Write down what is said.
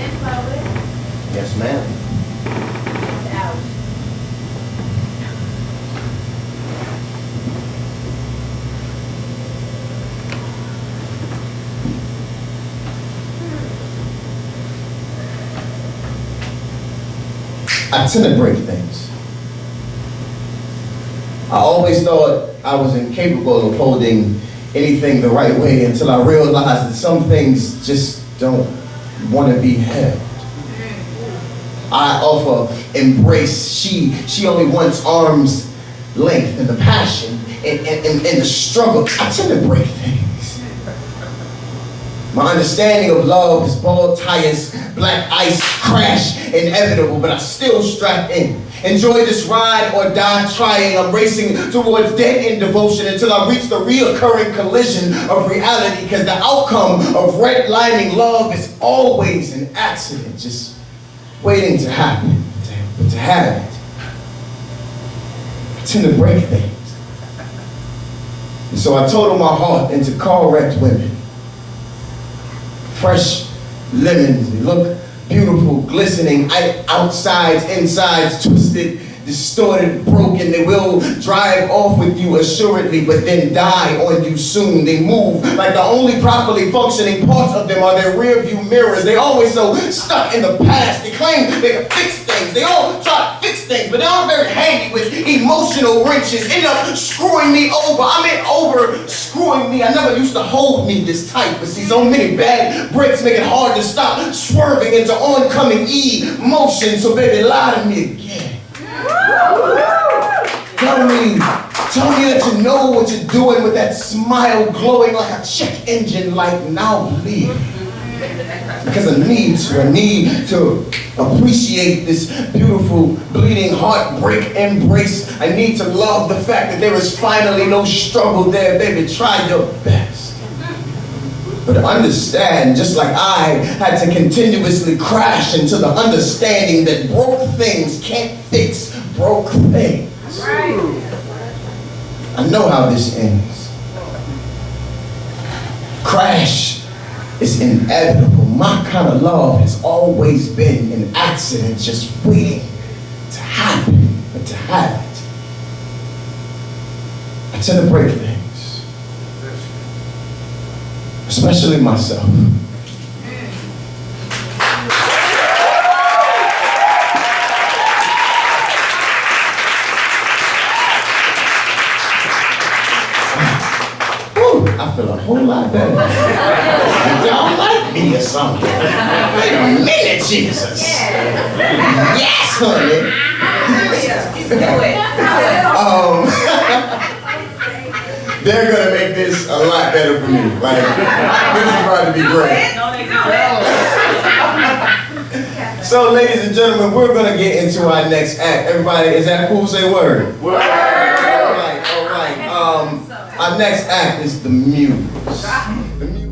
Yes, ma'am. I tend to break things. I always thought I was incapable of holding anything the right way until I realized that some things just don't want to be held. I offer embrace. She she only wants arm's length and the passion and, and, and, and the struggle. I tend to break things. My understanding of love is bald tires, black ice, crash, inevitable, but I still strap in. Enjoy this ride or die trying. I'm racing towards dead end devotion until I reach the reoccurring collision of reality because the outcome of redlining love is always an accident, just waiting to happen, to, to have it. I tend to break things. And so I total my heart into car wrecked women. Fresh lemons, they look beautiful, glistening, outsides, insides, twisted, distorted, broken. They will drive off with you assuredly, but then die on you soon. They move like the only properly functioning parts of them are their rear view mirrors. They always so stuck in the past. They claim they can fix things. They all try to fix things, but they aren't very handy with emotional wrenches. End up screwing me over. I mean over used to hold me this tight, but see, so many bad breaks make it hard to stop swerving into oncoming emotion. So baby, lie to me again. Tell me, tell me that you know what you're doing with that smile glowing like a check engine light. Now believe. Because I need to, I need to appreciate this beautiful, bleeding, heartbreak embrace. I need to love the fact that there is finally no struggle there, baby. Try your best. But understand, just like I had to continuously crash into the understanding that broke things can't fix broke things. I know how this ends. Crash is inevitable. My kind of love has always been an accident just waiting to happen, but to have it. I tend to break things especially myself. I feel a whole lot better. Y'all like me or something. Wait a minute, Jesus. Yes, honey. um, they're gonna make this a lot better for me. Like, this is about to be great. so, ladies and gentlemen, we're gonna get into our next act. Everybody, is that cool? Say word. Word. Our next act is the muse. The muse.